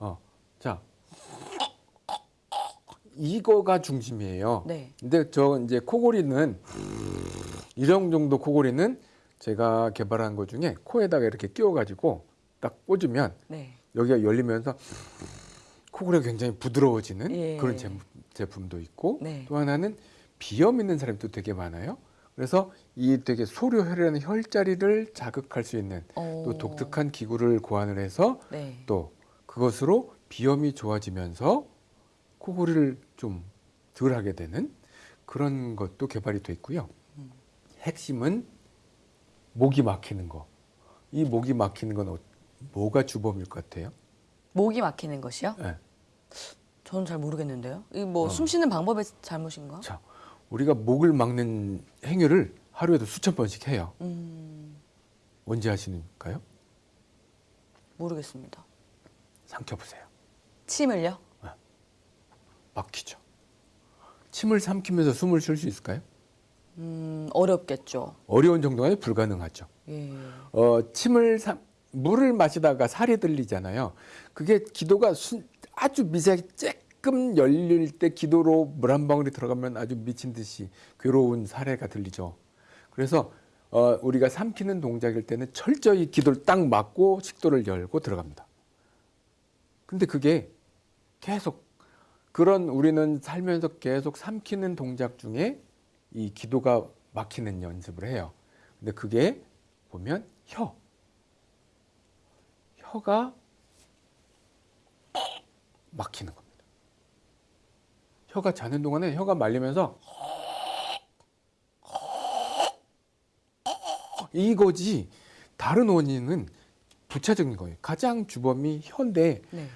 어, 자 이거가 중심이에요. 네. 근데 저 이제 코골이는 이런 정도 코골이는 제가 개발한 것 중에 코에다가 이렇게 끼워가지고 딱 꽂으면 네. 여기가 열리면서 코골이가 굉장히 부드러워지는 예. 그런 제, 제품도 있고 네. 또 하나는 비염 있는 사람도 되게 많아요. 그래서 이 되게 소료혈이라는 혈자리를 자극할 수 있는 어. 또 독특한 기구를 고안을 해서 네. 또 그것으로 비염이 좋아지면서 코골이를 좀 덜 하게 되는 그런 것도 개발이 돼 있고요. 음. 핵심은 목이 막히는 거. 이 목이 막히는 건 어- 뭐가 주범일 것 같아요? 목이 막히는 것이요? 예. 저는 잘 모르겠는데요. 이뭐 어. 숨 쉬는 방법의 잘못인가? 자, 우리가 목을 막는 행위를 하루에도 수천 번씩 해요. 음, 언제 하시는가요? 모르겠습니다. 삼켜보세요. 침을요? 막히죠. 침을 삼키면서 숨을 쉴 수 있을까요? 음, 어렵겠죠. 어려운 정도가 불가능하죠. 예. 어, 침을 삼, 물을 마시다가 살이 들리잖아요. 그게 기도가 순, 아주 미세하게 조금 열릴 때 기도로 물 한 방울이 들어가면 아주 미친 듯이 괴로운 사례가 들리죠. 그래서 어, 우리가 삼키는 동작일 때는 철저히 기도를 딱 막고 식도를 열고 들어갑니다. 근데 그게 계속 그런 우리는 살면서 계속 삼키는 동작 중에 이 기도가 막히는 연습을 해요. 근데 그게 보면 혀. 혀가 막히는 겁니다. 혀가 자는 동안에 혀가 말리면서 이거지 다른 원인은 부차적인 거예요. 가장 주범이 혀인데 네.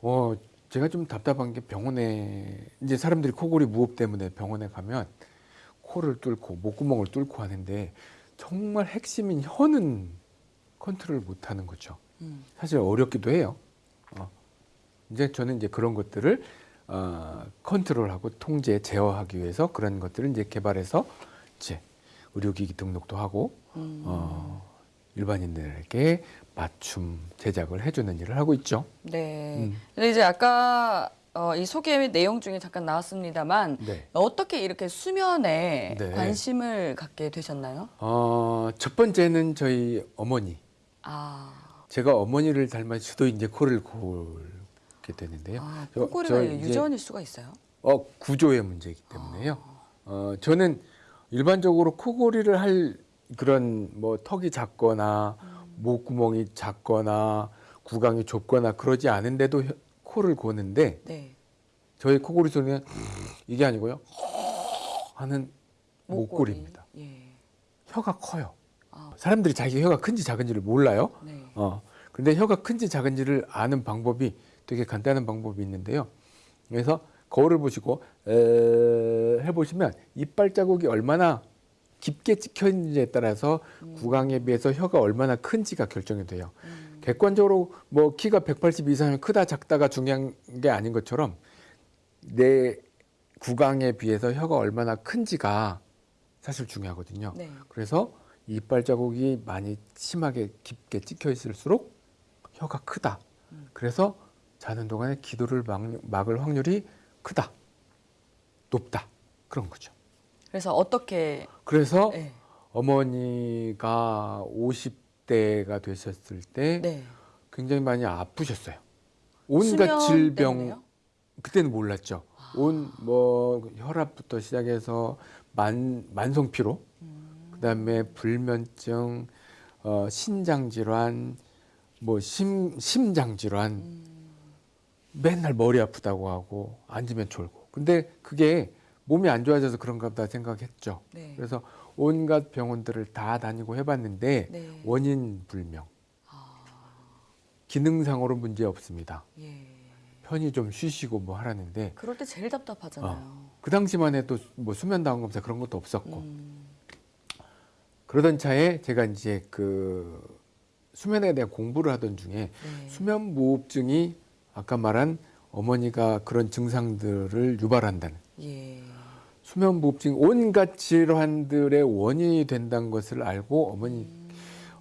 어 제가 좀 답답한 게 병원에 이제 사람들이 코골이 무호흡 때문에 병원에 가면 코를 뚫고 목구멍을 뚫고 하는데 정말 핵심인 혀는 컨트롤 못 하는 거죠. 음. 사실 어렵기도 해요. 어. 이제 저는 이제 그런 것들을 어, 컨트롤하고 통제, 제어하기 위해서 그런 것들을 이제 개발해서 이제 의료기기 등록도 하고 음. 어, 일반인들에게 맞춤 제작을 해주는 일을 하고 있죠. 네. 음. 근데 이제 아까 어, 이 소개 내용 중에 잠깐 나왔습니다만 네. 어떻게 이렇게 수면에 네. 관심을 갖게 되셨나요? 어, 첫 번째는 저희 어머니. 아, 제가 어머니를 닮아서 저도 이제 코를 골게 되는데요. 아 저- 코골이가 유전일 수가 있어요? 어, 구조의 문제이기 때문에요. 어, 저는 일반적으로 코골이를 할 그런 뭐 턱이 작거나 목구멍이 작거나 구강이 좁거나 그러지 않은데도 혀- 코를 고는데 네. 저희 코골이 소리는 이게 아니고요. 하는 목골이. 목골입니다. 예. 혀가 커요. 아, 사람들이 자기 혀가 큰지 작은지를 몰라요. 네. 어. 근데 혀가 큰지 작은지를 아는 방법이 되게 간단한 방법이 있는데요. 그래서 거울을 보시고 에, 해보시면 이빨 자국이 얼마나 깊게 찍혀 있는지에 따라서 구강에 비해서 혀가 얼마나 큰지가 결정이 돼요. 음. 객관적으로 뭐 키가 180 이상이면 크다 작다가 중요한 게 아닌 것처럼 내 구강에 비해서 혀가 얼마나 큰지가 사실 중요하거든요. 네. 그래서 이빨 자국이 많이 심하게 깊게 찍혀 있을수록 혀가 크다. 음. 그래서 자는 동안에 기도를 막, 막을 확률이 크다. 높다. 그런 거죠. 그래서 어떻게 그래서 네. 어머니가 50대가 되셨을 때 네. 굉장히 많이 아프셨어요. 온갖 질병 때문에요? 그때는 몰랐죠. 온뭐 혈압부터 시작해서 만 만성 피로, 음. 그다음에 불면증, 어, 신장 질환, 뭐 심, 심장 질환, 음. 맨날 머리 아프다고 하고 앉으면 졸고. 근데 그게 몸이 안 좋아져서 그런가 보다 생각했죠. 네. 그래서 온갖 병원들을 다 다니고 해봤는데 네. 원인 불명. 아, 기능상으로 문제 없습니다. 예. 편히 좀 쉬시고 뭐 하라는데 그럴 때 제일 답답하잖아요. 그 당시만 해도 뭐 수면 다운 검사 그런 것도 없었고 음. 그러던 차에 제가 이제 그 수면에 대한 공부를 하던 중에 네. 수면 무호흡증이 아까 말한 어머니가 그런 증상들을 유발한다는 예. 수면 무호흡증 온갖 질환들의 원인이 된다는 것을 알고 어머니 음.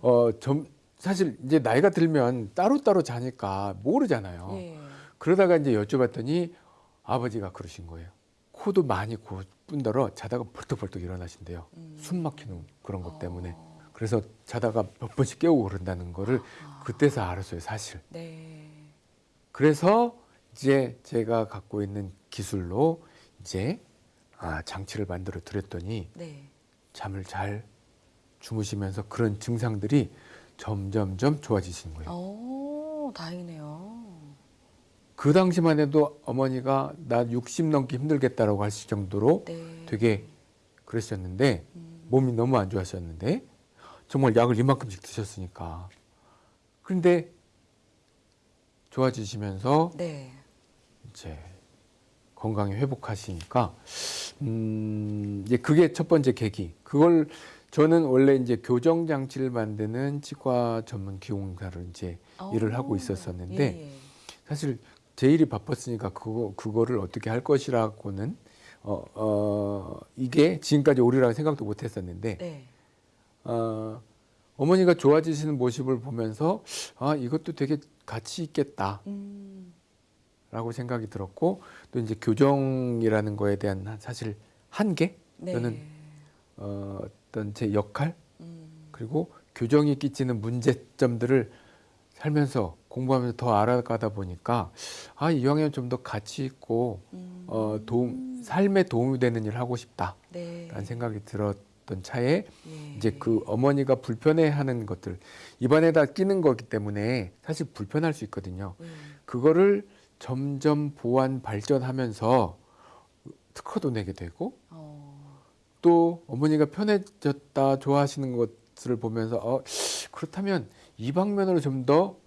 어 점, 사실 이제 나이가 들면 따로따로 자니까 모르잖아요. 예. 그러다가 이제 여쭤봤더니 아버지가 그러신 거예요. 코도 많이 고 뿐더러 자다가 벌떡벌떡 일어나신대요. 음. 숨 막히는 그런 것 때문에. 어. 그래서 자다가 몇 번씩 깨우고 그런다는 거를 그때서 알았어요, 사실. 네. 그래서 이제 제가 갖고 있는 기술로 이제 아, 장치를 만들어 드렸더니 네. 잠을 잘 주무시면서 그런 증상들이 점점점 좋아지신 거예요. 오, 다행이네요. 그 당시만 해도 어머니가 나 60 넘기 힘들겠다라고 하실 정도로 네. 되게 그러셨는데 음. 몸이 너무 안 좋아하셨는데 정말 약을 이만큼씩 드셨으니까 그런데 좋아지시면서 네. 이제 건강이 회복하시니까 음 이제 그게 첫 번째 계기 그걸 저는 원래 이제 교정 장치를 만드는 치과 전문 기공사를 이제 일을 하고 오, 있었었는데 예, 예. 사실 제 일이 바빴으니까 그거 그거를 어떻게 할 것이라고는 어, 어 이게 지금까지 오리라고 생각도 못 했었는데 네. 어 어머니가 좋아지시는 모습을 보면서 아 이것도 되게 가치 있겠다 라고 음. 생각이 들었고 또 이제 교정이라는 거에 대한 한- 사실 한계 네. 저는 어, 어떤 제 역할 음. 그리고 교정이 끼치는 문제점들을 살면서 공부하면서 더 알아가다 보니까 아 이왕이면 좀 더 가치 있고 음. 어 도움 삶에 도움이 되는 일을 하고 싶다라는 네. 생각이 들었던 차에 예. 이제 그 어머니가 불편해하는 것들 입안에다 끼는 거기 때문에 사실 불편할 수 있거든요. 예. 그거를 점점 보완 발전하면서 특허도 내게 되고 어. 또 어머니가 편해졌다 좋아하시는 것을 보면서 어, 그렇다면 이 방면으로 좀 더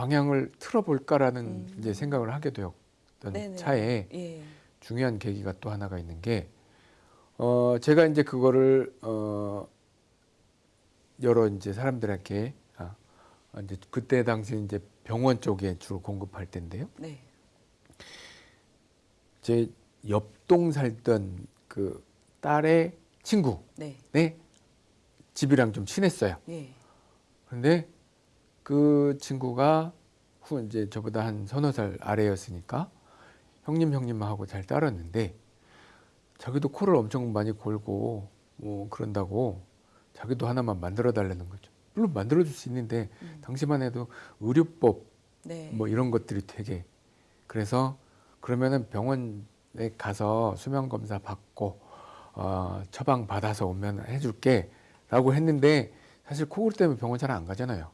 방향을 틀어볼까라는 음. 이제 생각을 하게 되었던 네네. 차에 예. 중요한 계기가 또 하나가 있는 게 어, 제가 이제 그거를 어, 여러 이제 사람들에게 아, 이제 그때 당시 이제 병원 쪽에 주로 공급할 텐데요. 네. 제 옆동 살던 그 딸의 친구 네. 네 집이랑 좀 친했어요. 예. 그런데 그 친구가 후 이제 저보다 한 서너 살 아래였으니까 형님 형님 하고 잘 따랐는데 자기도 코를 엄청 많이 골고 뭐 그런다고 자기도 하나만 만들어 달라는 거죠. 물론 만들어 줄 수 있는데 음. 당시만 해도 의료법 네. 뭐 이런 것들이 되게 그래서 그러면은 병원에 가서 수면 검사 받고 어, 처방 받아서 오면 해줄게라고 했는데 사실 코골 때문에 병원 잘 안 가잖아요.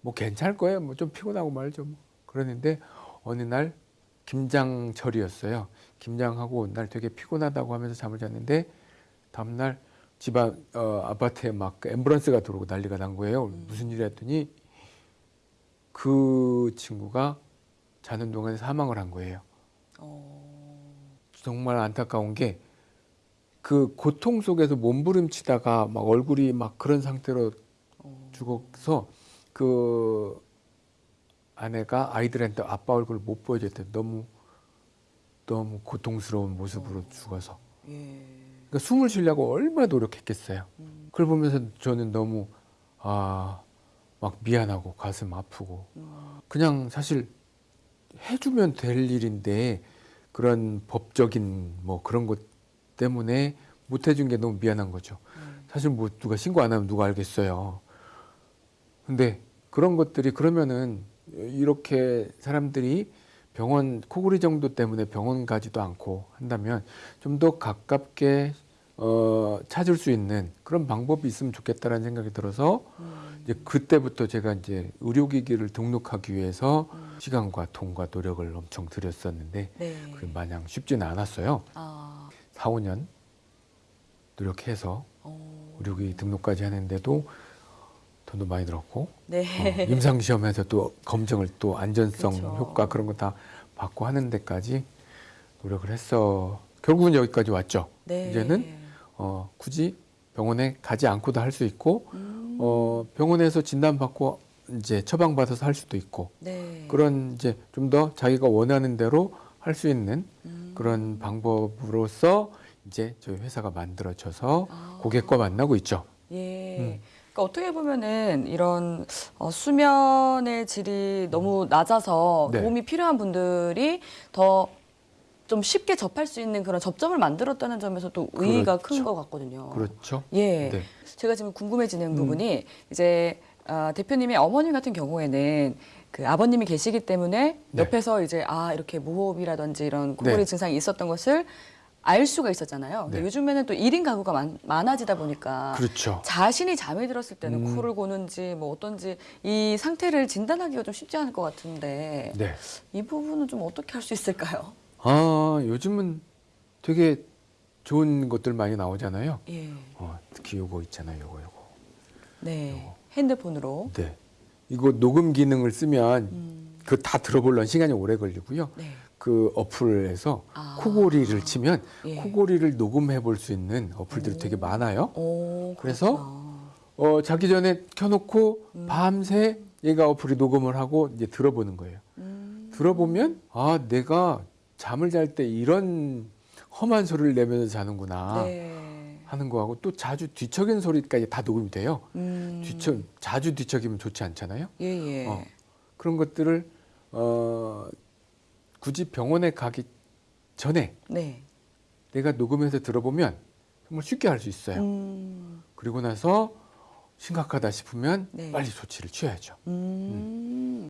뭐 괜찮을 거예요. 뭐 좀 피곤하고 말죠. 뭐. 그러는데 어느 날 김장철이었어요. 김장하고 온 날 되게 피곤하다고 하면서 잠을 잤는데 다음 날 집안 어, 아파트에 막 앰뷸런스가 들어오고 난리가 난 거예요. 무슨 일이 했더니 그 친구가 자는 동안에 사망을 한 거예요. 어. 정말 안타까운 게 그 고통 속에서 몸부림치다가 막 얼굴이 막 그런 상태로 어. 죽어서 그 아내가 아이들한테 아빠 얼굴을 못 보여줬대. 너무 너무 고통스러운 모습으로 죽어서. 예. 그러니까 숨을 쉬려고 얼마나 노력했겠어요. 음. 그걸 보면서 저는 너무 아 막 미안하고 가슴 아프고 음. 그냥 사실 해주면 될 일인데 그런 법적인 뭐 그런 것 때문에 못 해준 게 너무 미안한 거죠. 음. 사실 뭐 누가 신고 안 하면 누가 알겠어요. 근데 그런 것들이 그러면은 이렇게 사람들이 병원 코골이 정도 때문에 병원 가지도 않고 한다면 좀 더 가깝게 어, 찾을 수 있는 그런 방법이 있으면 좋겠다라는 생각이 들어서 음. 이제 그때부터 제가 이제 의료기기를 등록하기 위해서 음. 시간과 돈과 노력을 엄청 들였었는데 네. 그게 마냥 쉽지는 않았어요. 아. 4, 5년 노력해서 어. 의료기기 등록까지 하는데도 돈도 많이 들었고 네. 어, 임상 시험에서 또 검증을 또 안전성 그쵸. 효과 그런 거 다 받고 하는 데까지 노력을 했어. 결국은 여기까지 왔죠. 네. 이제는 어, 굳이 병원에 가지 않고도 할 수 있고 음. 어, 병원에서 진단 받고 이제 처방 받아서 할 수도 있고 네. 그런 이제 좀 더 자기가 원하는 대로 할 수 있는 음. 그런 방법으로서 이제 저희 회사가 만들어져서 아. 고객과 만나고 있죠. 예. 음. 그러니까 어떻게 보면은 이런 어, 수면의 질이 너무 낮아서 네. 도움이 필요한 분들이 더 좀 쉽게 접할 수 있는 그런 접점을 만들었다는 점에서 또 의의가 그렇죠. 큰것 같거든요. 그렇죠. 예. 네. 제가 지금 궁금해지는 음. 부분이 이제 아, 대표님의 어머님 같은 경우에는 그 아버님이 계시기 때문에 네. 옆에서 이제 아 이렇게 무호흡이라든지 이런 코골이 네. 증상이 있었던 것을 알 수가 있었잖아요. 근데 네. 요즘에는 또 1인 가구가 많, 많아지다 보니까 그렇죠. 자신이 잠이 들었을 때는 음. 코를 고는지 뭐 어떤지 이 상태를 진단하기가 좀 쉽지 않을 것 같은데 네. 이 부분은 좀 어떻게 할 수 있을까요? 아, 요즘은 되게 좋은 것들 많이 나오잖아요. 예. 어, 특히 요거 있잖아요. 요거 요거. 네. 핸드폰으로. 네. 이거 녹음 기능을 쓰면 음. 그다 들어보려면 시간이 오래 걸리고요. 네. 그 어플에서 아. 코골이를 치면 예. 코골이를 녹음해 볼 수 있는 어플들이 되게 많아요. 오, 그래서. 어, 자기 전에 켜놓고 음. 밤새 얘가 어플이 녹음을 하고 이제 들어보는 거예요. 음. 들어보면 아 내가 잠을 잘 때 이런 험한 소리를 내면서 자는구나 네. 하는 거하고 또 자주 뒤척이는 소리까지 다 녹음이 돼요. 음. 뒤척 자주 뒤척이면 좋지 않잖아요. 예, 예. 어, 그런 것들을 어, 굳이 병원에 가기 전에 네. 내가 녹음해서 들어보면 정말 쉽게 할 수 있어요. 음. 그리고 나서 심각하다 싶으면 네. 빨리 조치를 취해야죠. 음.